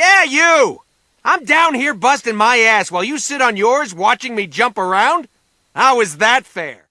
Yeah, you? I'm down here busting my ass while you sit on yours watching me jump around? How is that fair?